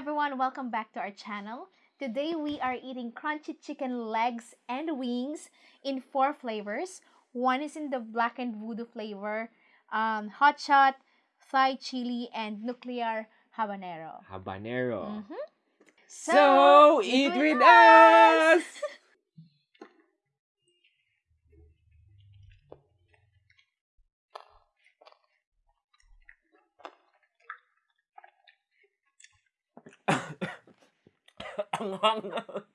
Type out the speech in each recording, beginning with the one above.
everyone, welcome back to our channel. Today we are eating crunchy chicken legs and wings in four flavors. One is in the blackened voodoo flavor, um, hot shot, Thai chili, and nuclear habanero. Habanero. Mhm. So, eat with us! Ang 咳咳嗯哼哼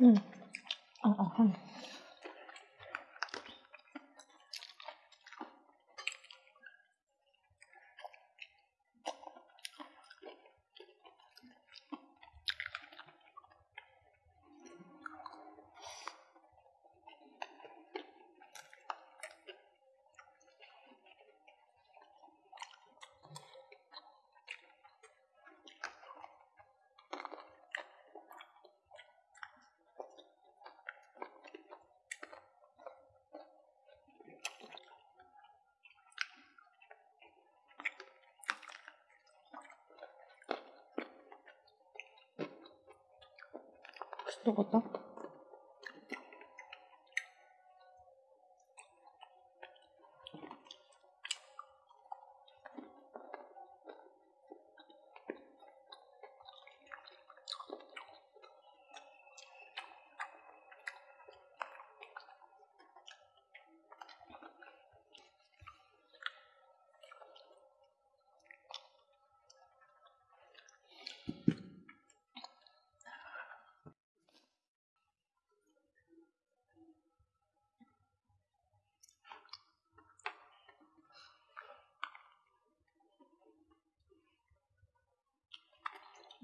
嗯，啊，啊，嗯。 저거다.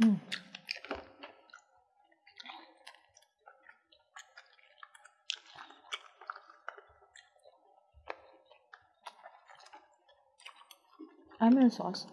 Mm. I'm in sauce.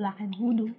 belakang hidung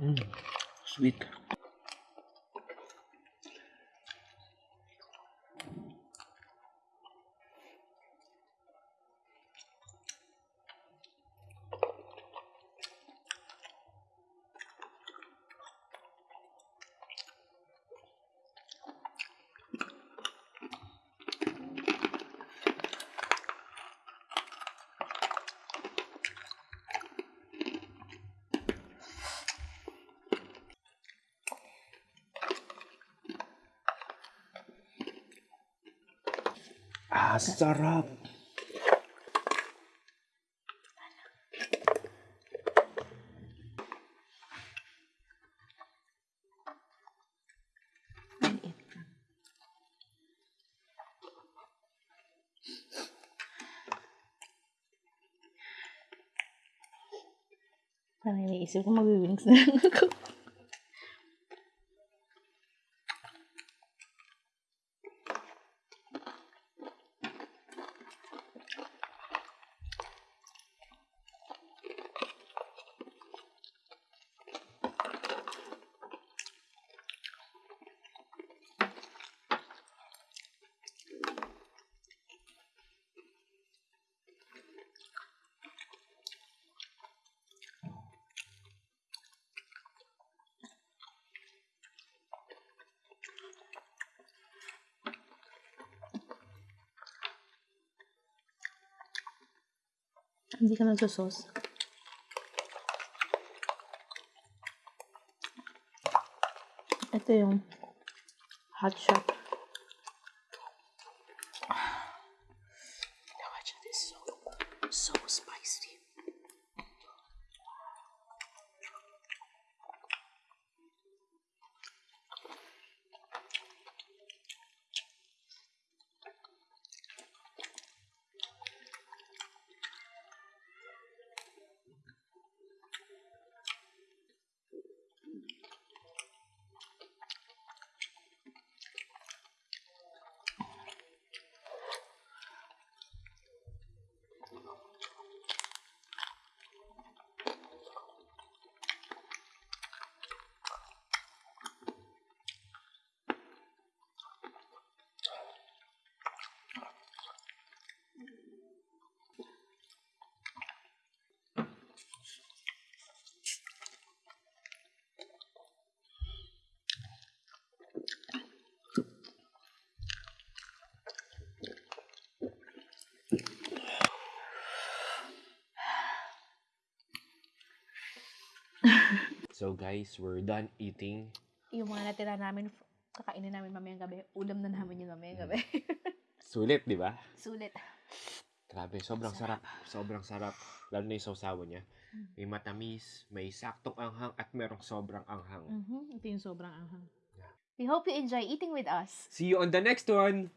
嗯，sweet。Ah, sarap. Parang iniisip ko mag-wings na ako. indica nas pessoas. É ter um hot shop. Não adianta esse jogo. Somos So guys, we're done eating. Yung mga natira namin, kakainin namin mamayang gabi. Ulam na namin yun mamayang gabi. Sulit, di ba? Sulit. Grabe, sobrang sarap. Sobrang sarap. Lalo na yung sausawan niya. Mm. May matamis, may saktong anghang, at merong sobrang anghang. Mhm, Ito yung sobrang anghang. We hope you enjoy eating with us. See you on the next one!